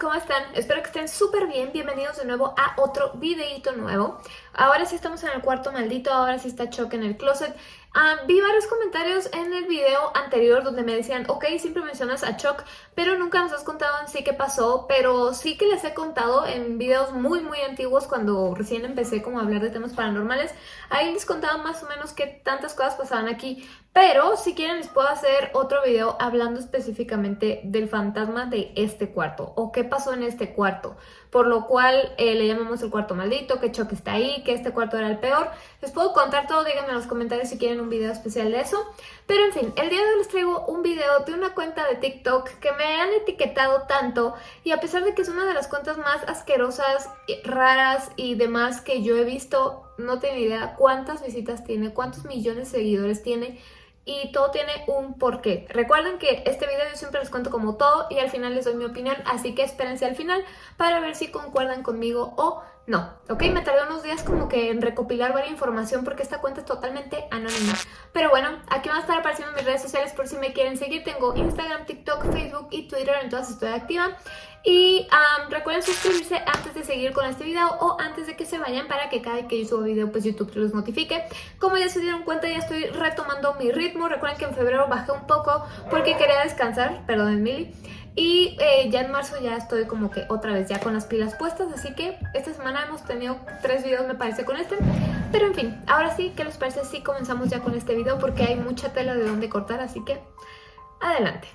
¿cómo están? Espero que estén súper bien, bienvenidos de nuevo a otro videito nuevo. Ahora sí estamos en el cuarto maldito, ahora sí está Choc en el closet. Ah, vi varios comentarios en el video anterior donde me decían, ok, siempre mencionas a Choc, pero nunca nos has contado en sí qué pasó, pero sí que les he contado en videos muy muy antiguos cuando recién empecé como a hablar de temas paranormales. Ahí les contaba más o menos qué tantas cosas pasaban aquí, pero si quieren les puedo hacer otro video hablando específicamente del fantasma de este cuarto o qué pasó en este cuarto. Por lo cual eh, le llamamos el cuarto maldito, que Choc está ahí, que este cuarto era el peor. Les puedo contar todo, díganme en los comentarios si quieren un video especial de eso. Pero en fin, el día de hoy les traigo un video de una cuenta de TikTok que me han etiquetado tanto y a pesar de que es una de las cuentas más asquerosas, raras y demás que yo he visto, no tengo idea cuántas visitas tiene, cuántos millones de seguidores tiene y todo tiene un porqué. Recuerden que este video yo siempre les cuento como todo y al final les doy mi opinión, así que espérense al final para ver si concuerdan conmigo o no, ¿ok? Me tardé días como que en recopilar varias información porque esta cuenta es totalmente anónima. Pero bueno, aquí van a estar apareciendo mis redes sociales por si me quieren seguir. Tengo Instagram, TikTok, Facebook y Twitter, en todas estoy activa. Y recuerden suscribirse antes de seguir con este video o antes de que se vayan para que cada vez que yo subo video pues YouTube los notifique. Como ya se dieron cuenta ya estoy retomando mi ritmo. Recuerden que en febrero bajé un poco porque quería descansar, perdón Mili. Y eh, ya en marzo ya estoy como que otra vez ya con las pilas puestas, así que esta semana hemos tenido tres videos me parece con este. Pero en fin, ahora sí, ¿qué les parece si comenzamos ya con este video? Porque hay mucha tela de donde cortar, así que adelante.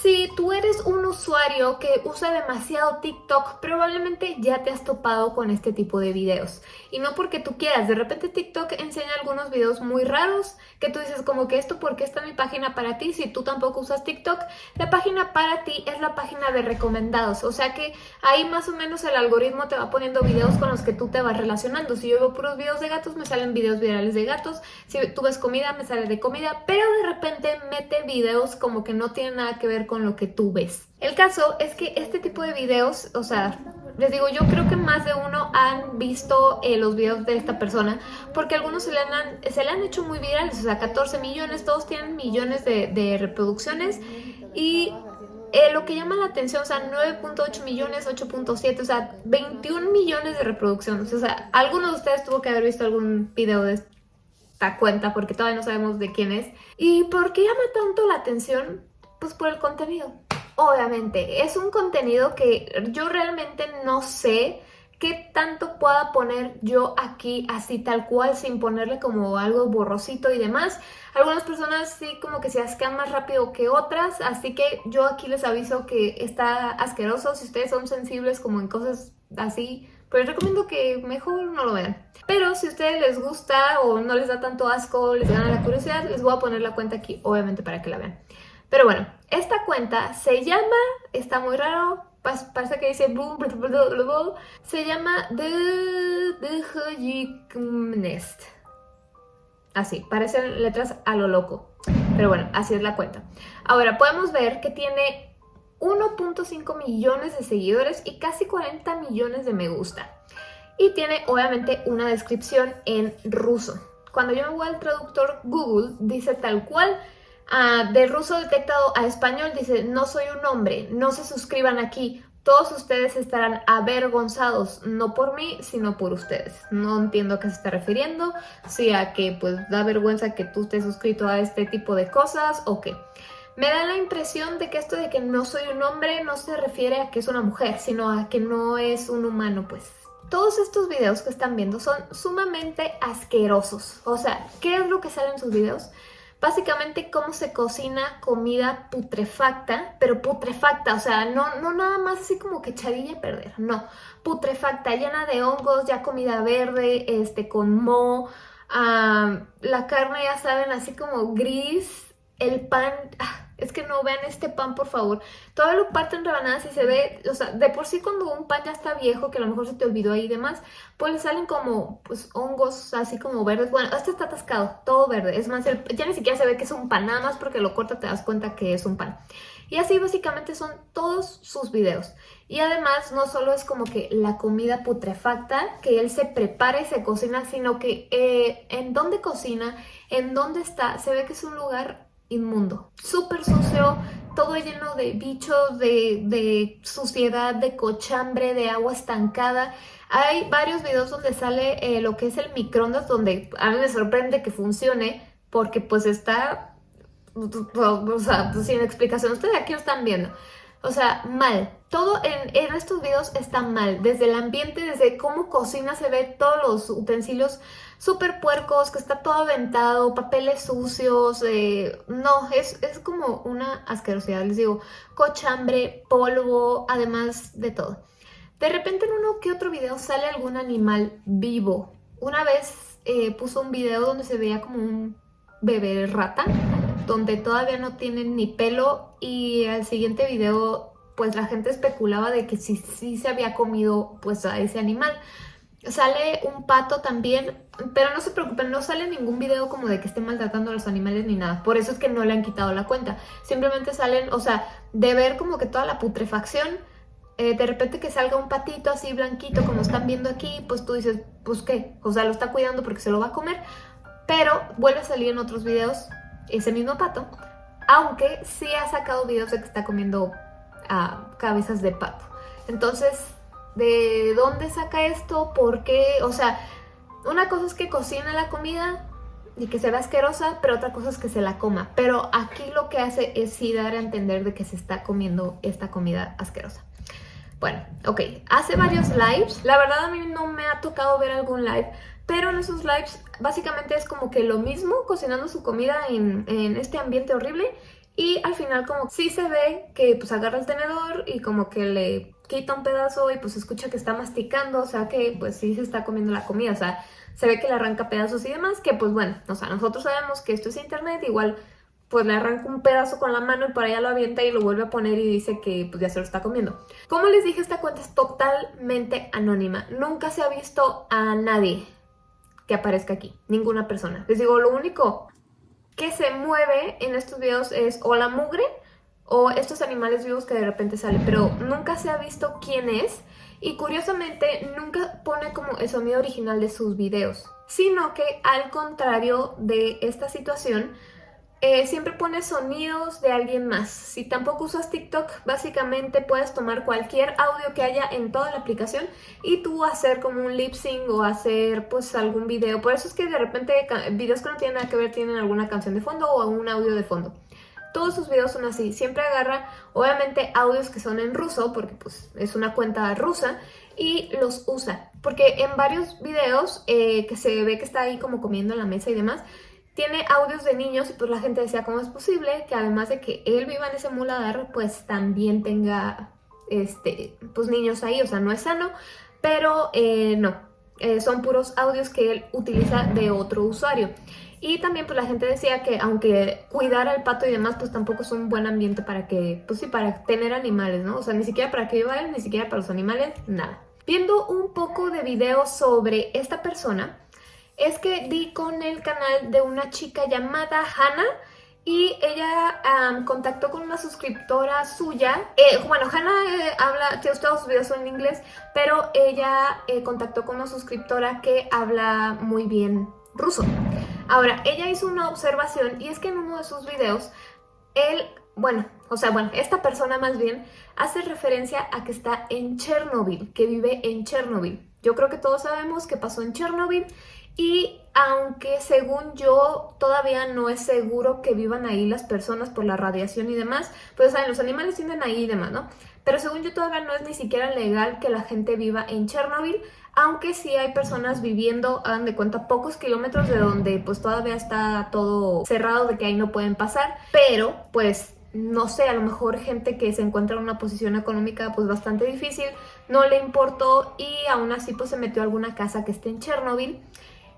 Si tú eres un usuario que usa demasiado TikTok, probablemente ya te has topado con este tipo de videos. Y no porque tú quieras, de repente TikTok enseña algunos videos muy raros que tú dices como que esto porque está mi página para ti, si tú tampoco usas TikTok, la página para ti es la página de recomendados. O sea que ahí más o menos el algoritmo te va poniendo videos con los que tú te vas relacionando. Si yo veo puros videos de gatos, me salen videos virales de gatos. Si tú ves comida, me sale de comida. Pero de repente mete videos como que no tienen nada que ver con lo que tú ves. El caso es que este tipo de videos, o sea, les digo, yo creo que más de uno han visto eh, los videos de esta persona porque algunos se le, han, se le han hecho muy virales, o sea, 14 millones, todos tienen millones de, reproducciones y eh, lo que llama la atención, o sea, 9.8 millones, 8.7, o sea, 21 millones de reproducciones, o sea, alguno de ustedes tuvo que haber visto algún video de esta cuenta porque todavía no sabemos de quién es. ¿Y por qué llama tanto la atención? Pues por el contenido. Obviamente, es un contenido que yo realmente no sé qué tanto pueda poner yo aquí así tal cual sin ponerle como algo borrosito y demás. Algunas personas sí como que se asquean más rápido que otras, así que yo aquí les aviso que está asqueroso. Si ustedes son sensibles como en cosas así, pues recomiendo que mejor no lo vean. Pero si a ustedes les gusta o no les da tanto asco, les gana la curiosidad, les voy a poner la cuenta aquí obviamente para que la vean. Pero bueno, esta cuenta se llama, está muy raro, parece que dice se llama The. Así, parecen letras a lo loco. Pero bueno, así es la cuenta. Ahora, podemos ver que tiene 1.5 millones de seguidores y casi 40 millones de me gusta. Y tiene obviamente una descripción en ruso. Cuando yo me voy al traductor Google, dice tal cual Ah, de ruso detectado a español dice, no soy un hombre, no se suscriban aquí, todos ustedes estarán avergonzados, no por mí, sino por ustedes. No entiendo a qué se está refiriendo, si a que pues da vergüenza que tú estés suscrito a este tipo de cosas o qué. Me da la impresión de que esto de que no soy un hombre no se refiere a que es una mujer, sino a que no es un humano, pues. Todos estos videos que están viendo son sumamente asquerosos. O sea, ¿qué es lo que sale en sus videos? Básicamente cómo se cocina comida putrefacta, pero putrefacta, o sea, no, no nada más así como que echadilla a perder, no, putrefacta, llena de hongos, ya comida verde, este, con mo, la carne ya saben, así como gris, el pan, ah, es que no vean este pan, por favor. Todo lo parten rebanadas y se ve, o sea, de por sí cuando un pan ya está viejo, que a lo mejor se te olvidó ahí y demás, pues le salen como, pues, hongos así como verdes. Bueno, este está atascado, todo verde. Es más, ya ni siquiera se ve que es un pan, nada más porque lo corta te das cuenta que es un pan. Y así básicamente son todos sus videos. Y además no solo es como que la comida putrefacta que él se prepara y se cocina, sino que eh, en dónde cocina, en dónde está, se ve que es un lugar inmundo, súper sucio, todo lleno de bichos, de, de suciedad, de cochambre, de agua estancada. Hay varios videos donde sale eh, lo que es el microondas, donde a mí me sorprende que funcione, porque pues está, sin explicación. Ustedes aquí lo están viendo. O sea, mal. Todo en, estos videos está mal. Desde el ambiente, desde cómo cocina se ve todos los utensilios súper puercos, que está todo aventado, papeles sucios. Eh, no, es, es como una asquerosidad. Les digo, cochambre, polvo, además de todo. De repente en uno que otro video sale algún animal vivo. Una vez eh, puso un video donde se veía como un bebé rata donde todavía no tienen ni pelo y al siguiente video pues la gente especulaba de que sí, sí se había comido pues a ese animal. Sale un pato también, pero no se preocupen, no sale ningún video como de que esté maltratando a los animales ni nada. Por eso es que no le han quitado la cuenta. Simplemente salen, o sea, de ver como que toda la putrefacción, eh, de repente que salga un patito así blanquito como están viendo aquí, pues tú dices, pues qué, o sea, lo está cuidando porque se lo va a comer. Pero vuelve a salir en otros videos ese mismo pato, aunque sí ha sacado videos de que está comiendo ah, cabezas de pato. Entonces, ¿de dónde saca esto? ¿Por qué? O sea, una cosa es que cocina la comida y que se ve asquerosa, pero otra cosa es que se la coma. Pero aquí lo que hace es sí dar a entender de que se está comiendo esta comida asquerosa. Bueno, ok, hace varios lives. La verdad a mí no me ha tocado ver algún live, pero en esos lives básicamente es como que lo mismo, cocinando su comida en, este ambiente horrible y al final como sí se ve que pues agarra el tenedor y como que le quita un pedazo y pues escucha que está masticando, o sea que pues sí se está comiendo la comida, o sea, se ve que le arranca pedazos y demás, que pues bueno, o sea, nosotros sabemos que esto es internet, igual pues le arranca un pedazo con la mano y por allá lo avienta y lo vuelve a poner y dice que pues ya se lo está comiendo. Como les dije, esta cuenta es totalmente anónima, nunca se ha visto a nadie aparezca aquí, ninguna persona. Les digo, lo único que se mueve en estos videos es o la mugre o estos animales vivos que de repente salen, pero nunca se ha visto quién es y curiosamente nunca pone como el sonido original de sus videos, sino que al contrario de esta situación, eh, siempre pones sonidos de alguien más. Si tampoco usas TikTok, básicamente puedes tomar cualquier audio que haya en toda la aplicación y tú hacer como un lip sync o hacer pues algún video. Por eso es que de repente videos que no tienen nada que ver tienen alguna canción de fondo o un audio de fondo. Todos sus videos son así, siempre agarra obviamente audios que son en ruso porque pues es una cuenta rusa y los usa. Porque en varios videos eh, que se ve que está ahí como comiendo en la mesa y demás, tiene audios de niños y pues la gente decía, ¿cómo es posible que además de que él viva en ese muladar, pues también tenga este, pues niños ahí? O sea, no es sano, pero eh, no, eh, son puros audios que él utiliza de otro usuario. Y también pues la gente decía que aunque cuidar al pato y demás, pues tampoco es un buen ambiente para que, pues sí, para tener animales, ¿no? O sea, ni siquiera para que viva él, ni siquiera para los animales, nada. Viendo un poco de video sobre esta persona, es que di con el canal de una chica llamada Hannah y ella contactó con una suscriptora suya. Eh, bueno, Hannah eh, habla, tiene todos sus videos son en inglés, pero ella eh, contactó con una suscriptora que habla muy bien ruso. Ahora, ella hizo una observación y es que en uno de sus videos, él, bueno, o sea, bueno, esta persona más bien hace referencia a que está en Chernobyl, que vive en Chernobyl. Yo creo que todos sabemos que pasó en Chernobyl y aunque según yo todavía no es seguro que vivan ahí las personas por la radiación y demás, pues saben, los animales tienen ahí y demás, ¿no? Pero según yo todavía no es ni siquiera legal que la gente viva en Chernobyl, aunque sí hay personas viviendo, hagan de cuenta, pocos kilómetros de donde pues todavía está todo cerrado de que ahí no pueden pasar, pero pues no sé, a lo mejor gente que se encuentra en una posición económica pues bastante difícil, no le importó y aún así pues se metió a alguna casa que esté en Chernobyl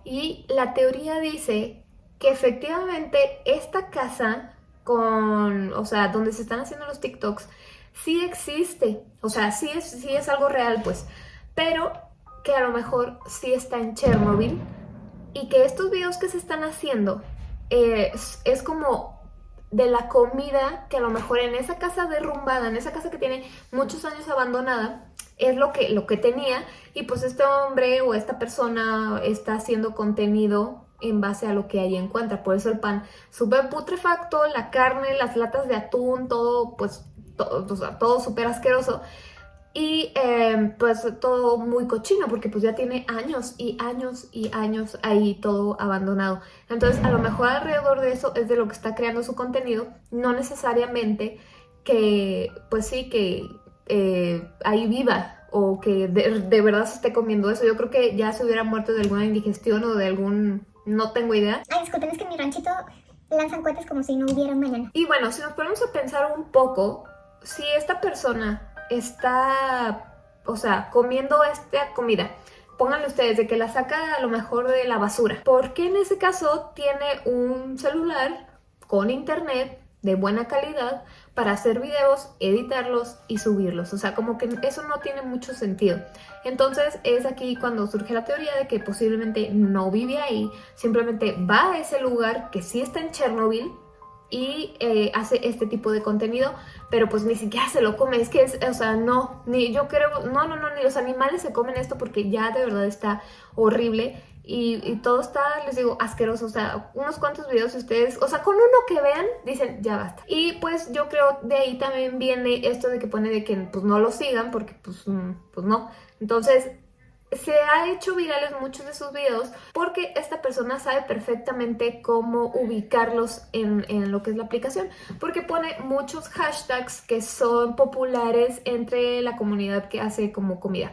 y la teoría dice que efectivamente esta casa con, o sea, donde se están haciendo los TikToks, sí existe. O sea, sí es, sí es algo real, pues. Pero que a lo mejor sí está en Chernobyl y que estos videos que se están haciendo eh, es, es como de la comida que a lo mejor en esa casa derrumbada, en esa casa que tiene muchos años abandonada, es lo que, lo que tenía y pues este hombre o esta persona está haciendo contenido en base a lo que ella encuentra. Por eso el pan súper putrefacto, la carne, las latas de atún, todo pues todo, todo súper asqueroso. Y em, pues todo muy cochino porque pues ya tiene años y años y años ahí todo abandonado. Entonces a lo mejor alrededor de eso es de lo que está creando su contenido, no necesariamente que pues sí que eh, ahí viva o que de, de, verdad se esté comiendo eso. Yo creo que ya se hubiera muerto de alguna indigestión o de algún... no tengo idea. Ay, disculpen, es que en mi ranchito lanzan cohetes como si no hubiera mañana. Y bueno, si nos ponemos a pensar un poco, si esta persona está, o sea, comiendo esta comida, pónganle ustedes de que la saca a lo mejor de la basura. Porque en ese caso tiene un celular con internet de buena calidad para hacer videos, editarlos y subirlos. O sea, como que eso no tiene mucho sentido. Entonces es aquí cuando surge la teoría de que posiblemente no vive ahí, simplemente va a ese lugar que sí está en Chernobyl, y eh, hace este tipo de contenido, pero pues ni siquiera se lo come, es que es, o sea, no, ni yo creo, no, no, no, ni los animales se comen esto porque ya de verdad está horrible y, todo está, les digo, asqueroso, o sea, unos cuantos videos ustedes, o sea, con uno que vean, dicen, ya basta. Y pues yo creo de ahí también viene esto de que pone de que pues no lo sigan porque pues, mm, pues no, entonces se ha hecho virales muchos de sus videos porque esta persona sabe perfectamente cómo ubicarlos en, en, lo que es la aplicación porque pone muchos hashtags que son populares entre la comunidad que hace como comida.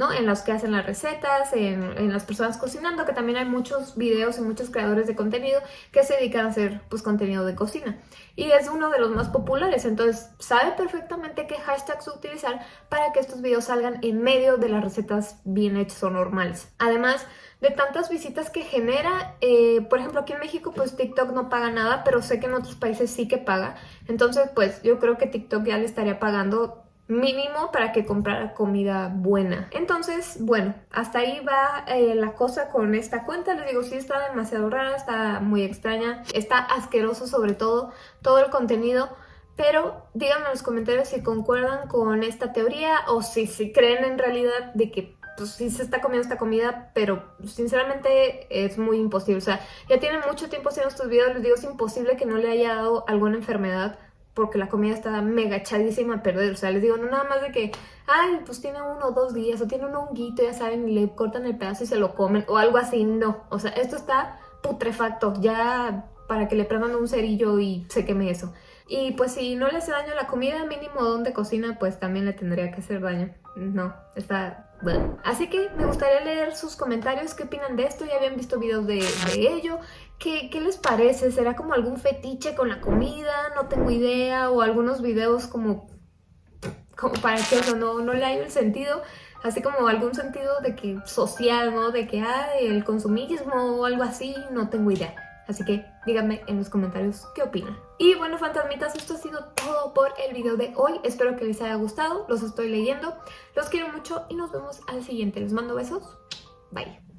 ¿No? En los que hacen las recetas, en, en, las personas cocinando, que también hay muchos videos y muchos creadores de contenido que se dedican a hacer pues contenido de cocina. Y es uno de los más populares, entonces sabe perfectamente qué hashtags utilizar para que estos videos salgan en medio de las recetas bien hechas o normales. Además, de tantas visitas que genera, eh, por ejemplo aquí en México pues TikTok no paga nada, pero sé que en otros países sí que paga, entonces pues yo creo que TikTok ya le estaría pagando mínimo para que comprara comida buena. Entonces, bueno, hasta ahí va eh, la cosa con esta cuenta. Les digo, sí está demasiado rara, está muy extraña, está asqueroso sobre todo, todo el contenido. Pero díganme en los comentarios si concuerdan con esta teoría o si, si creen en realidad de que pues sí se está comiendo esta comida, pero sinceramente es muy imposible. O sea, ya tiene mucho tiempo haciendo estos videos, les digo, es imposible que no le haya dado alguna enfermedad porque la comida está mega echadísima a perder. O sea, les digo, no nada más de que, ay, pues tiene uno o dos días, o tiene un honguito, ya saben, y le cortan el pedazo y se lo comen, o algo así. No, o sea, esto está putrefacto, ya para que le prendan un cerillo y se queme eso. Y pues si no le hace daño la comida, mínimo donde cocina, pues también le tendría que hacer daño. No, está... Bueno. Así que me gustaría leer sus comentarios, qué opinan de esto, ya habían visto videos de, ello, ¿Qué, ¿Qué, les parece? ¿Será como algún fetiche con la comida? No tengo idea. O algunos videos como, como para que eso no, no le haya el sentido. Así como algún sentido de que social, ¿no? De que hay el consumismo o algo así. No tengo idea. Así que díganme en los comentarios qué opinan. Y bueno, fantasmitas, esto ha sido todo por el video de hoy. Espero que les haya gustado. Los estoy leyendo. Los quiero mucho y nos vemos al siguiente. Les mando besos. Bye.